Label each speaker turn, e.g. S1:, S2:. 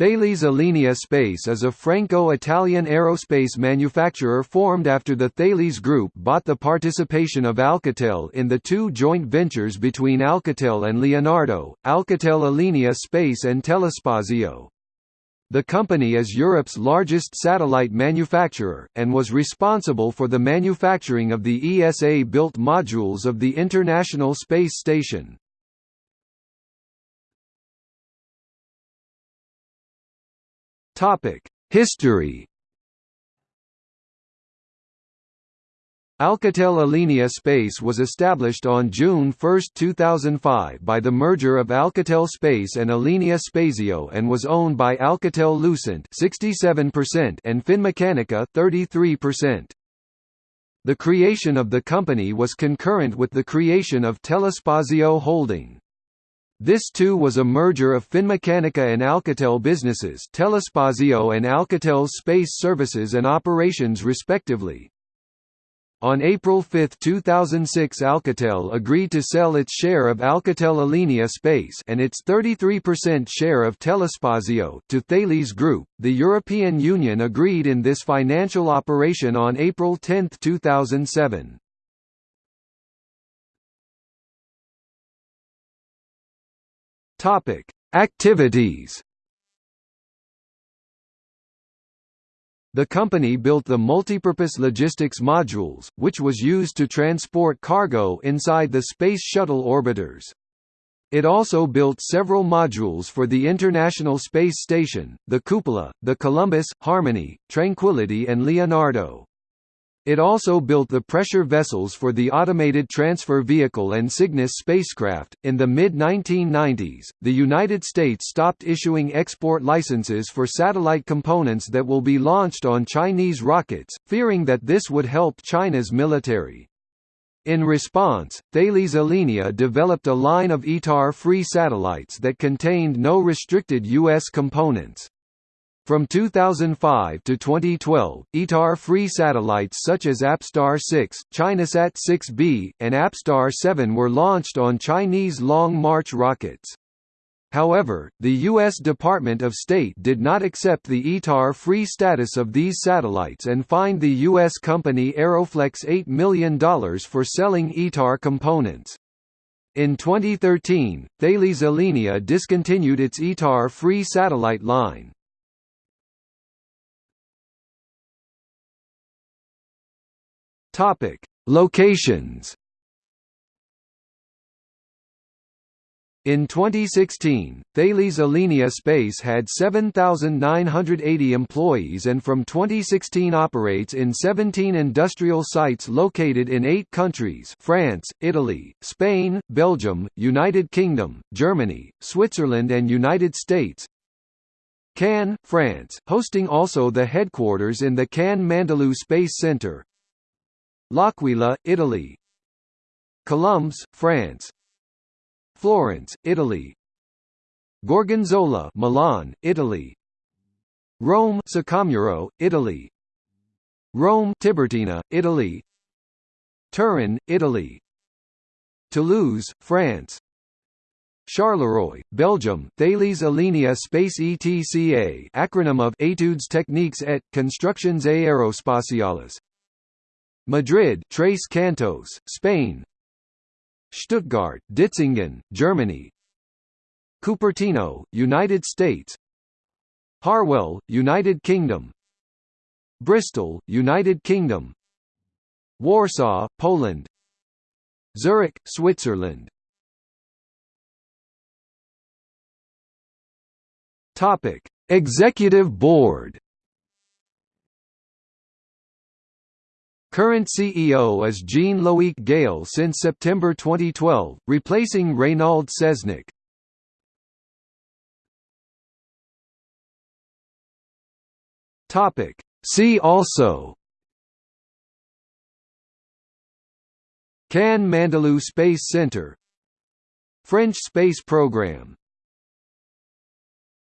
S1: Thales Alenia Space is a Franco-Italian aerospace manufacturer formed after the Thales Group bought the participation of Alcatel in the two joint ventures between Alcatel and Leonardo, Alcatel Alenia Space and Telespazio. The company is Europe's largest satellite manufacturer, and was responsible for the manufacturing of the ESA-built modules of the International Space Station. History Alcatel Alenia Space was established on June 1, 2005 by the merger of Alcatel Space and Alenia Spazio and was owned by Alcatel-Lucent 67% and Finmeccanica 33%. The creation of the company was concurrent with the creation of Telespazio Holding. This too was a merger of Finmeccanica and Alcatel businesses Telespazio and Alcatel's space services and operations respectively. On April 5, 2006 Alcatel agreed to sell its share of Alcatel Alenia Space and its 33% share of Telespazio to Thales Group. The European Union agreed in this financial operation on April 10, 2007. Topic: Activities. The company built the multipurpose logistics modules, which was used to transport cargo inside the Space Shuttle orbiters. It also built several modules for the International Space Station, the Cupola, the Columbus, Harmony, Tranquility and Leonardo. It also built the pressure vessels for the Automated Transfer Vehicle and Cygnus spacecraft. In the mid 1990s, the United States stopped issuing export licenses for satellite components that will be launched on Chinese rockets, fearing that this would help China's military. In response, Thales Alenia developed a line of ITAR-free satellites that contained no restricted U.S. components. From 2005 to 2012, ITAR-free satellites such as APSTAR 6, ChinaSat 6B, and APSTAR 7 were launched on Chinese Long March rockets. However, the U.S. Department of State did not accept the ITAR-free status of these satellites and fined the U.S. company Aeroflex $8 million for selling ITAR components. In 2013, Thales Alenia discontinued its ITAR-free satellite line. Topic: Locations. In 2016, Thales Alenia Space had 7,980 employees and from 2016 operates in 17 industrial sites located in eight countries France, Italy, Spain, Belgium, United Kingdom, Germany, Switzerland and United States, Cannes, France, hosting also the headquarters in the Cannes Mandelieu Space Center, L'Aquila, Italy. Colombes, France. Florence, Italy. Gorgonzola Milan, Italy. Rome Saccomuro, Italy. Rome Tiburtina, Italy. Turin, Italy. Toulouse, France. Charleroi, Belgium Thales Alenia Space ETCA acronym of Études Techniques et Constructions Aerospatiales Madrid Tres Cantos, Spain. Stuttgart, Ditzingen, Germany. Cupertino, United States. Harwell, United Kingdom. Bristol, United Kingdom. Warsaw, Poland. Zurich, Switzerland. Topic: Executive Board Current CEO is Jean-Loic Galle since September 2012, replacing Reynald Seznec. Topic. See also Cannes Mandelieu Space Center French space program